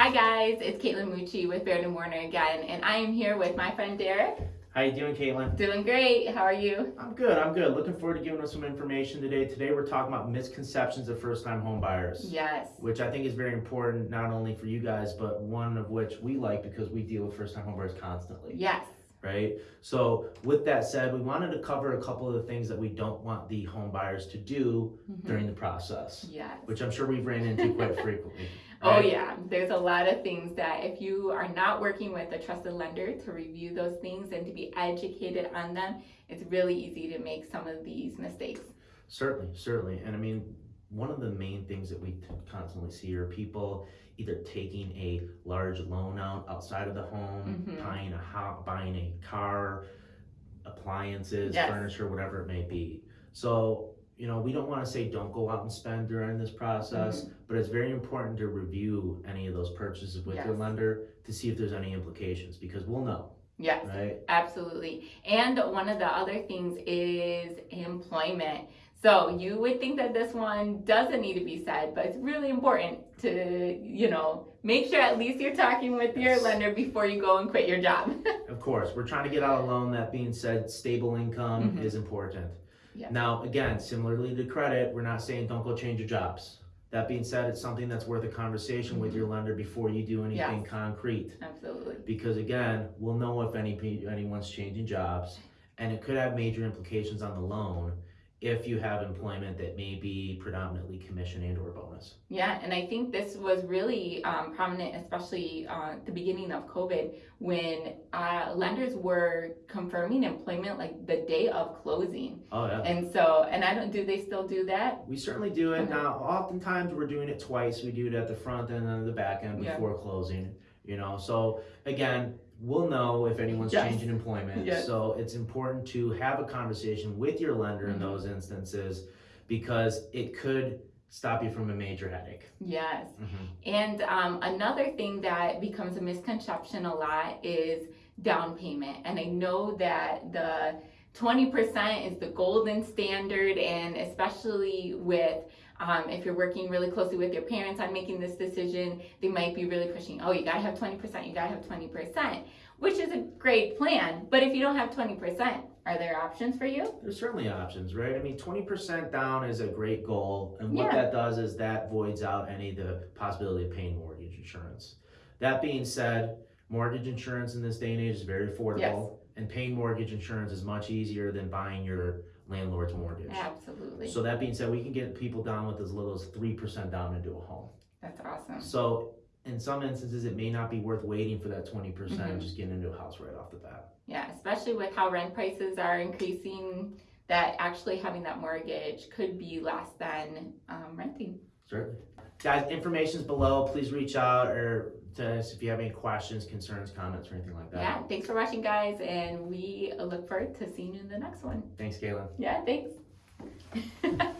Hi guys, it's Caitlin Mucci with Baird and Warner again, and I am here with my friend Derek. How you doing, Caitlin? Doing great. How are you? I'm good. I'm good. Looking forward to giving us some information today. Today we're talking about misconceptions of first-time home buyers, Yes. which I think is very important not only for you guys, but one of which we like because we deal with first-time home buyers constantly, Yes. Right? So with that said, we wanted to cover a couple of the things that we don't want the home buyers to do Mhm. during the process, Yes. which I'm sure we've ran into quite frequently. Oh yeah, there's a lot of things that if you are not working with a trusted lender to review those things and to be educated on them, it's really easy to make some of these mistakes. Certainly, certainly. And I mean, one of the main things that we constantly see are people either taking a large loan out outside of the home, Mhm. buying a house, buying a car, appliances, Yes. furniture, whatever it may be. So, you know, we don't want to say don't go out and spend during this process, Mm-hmm. but it's very important to review any of those purchases with your lender to see if there's any implications because we'll know, Yes. right? Absolutely. And one of the other things is employment. So you would think that this one doesn't need to be said, but it's really important to, you know, make sure at least you're talking with your Yes. lender before you go and quit your job. Of course, we're trying to get out a loan. That being said, stable income Mhm. is important. Yes. Now, again, similarly to credit, we're not saying don't go change your jobs. That being said, it's something that's worth a conversation with your lender before you do anything Yes. concrete. Absolutely. Because again, we'll know if any anyone's changing jobs, and it could have major implications on the loan if you have employment that may be predominantly commission and or bonus. Yeah, and I think this was really um, prominent, especially uh, at the beginning of COVID, when uh, lenders were confirming employment like the day of closing. Oh yeah. And so, and I don't, do they still do that? We certainly do it Okay. now. Oftentimes, we're doing it twice. We do it at the front end and the back end Yeah. before closing. You know, so again, we'll know if anyone's Yes. changing employment. Yes. So it's important to have a conversation with your lender in Mhm. those instances because it could stop you from a major headache. Yes. Mhm. And um, another thing that becomes a misconception a lot is down payment. And I know that the 20% is the golden standard, and especially with um, if you're working really closely with your parents on making this decision, they might be really pushing, oh, you gotta have 20%, you gotta have 20%, which is a great plan. But if you don't have 20%, are there options for you? There's certainly options, right? I mean, 20% down is a great goal. And what Yeah. that does is that voids out any of the possibility of paying mortgage insurance. That being said, mortgage insurance in this day and age is very affordable. Yes. And paying mortgage insurance is much easier than buying your landlord's mortgage. Absolutely. So that being said, we can get people down with as little as 3% down into a home. That's awesome. So in some instances, it may not be worth waiting for that 20% Mhm. just getting into a house right off the bat. Yeah, especially with how rent prices are increasing, that actually having that mortgage could be less than um, renting. Certainly. Guys, information's below. Please reach out or to us if you have any questions, concerns, comments, or anything like that. Yeah, thanks for watching, guys, and we look forward to seeing you in the next one. Thanks, Galen. Yeah, thanks.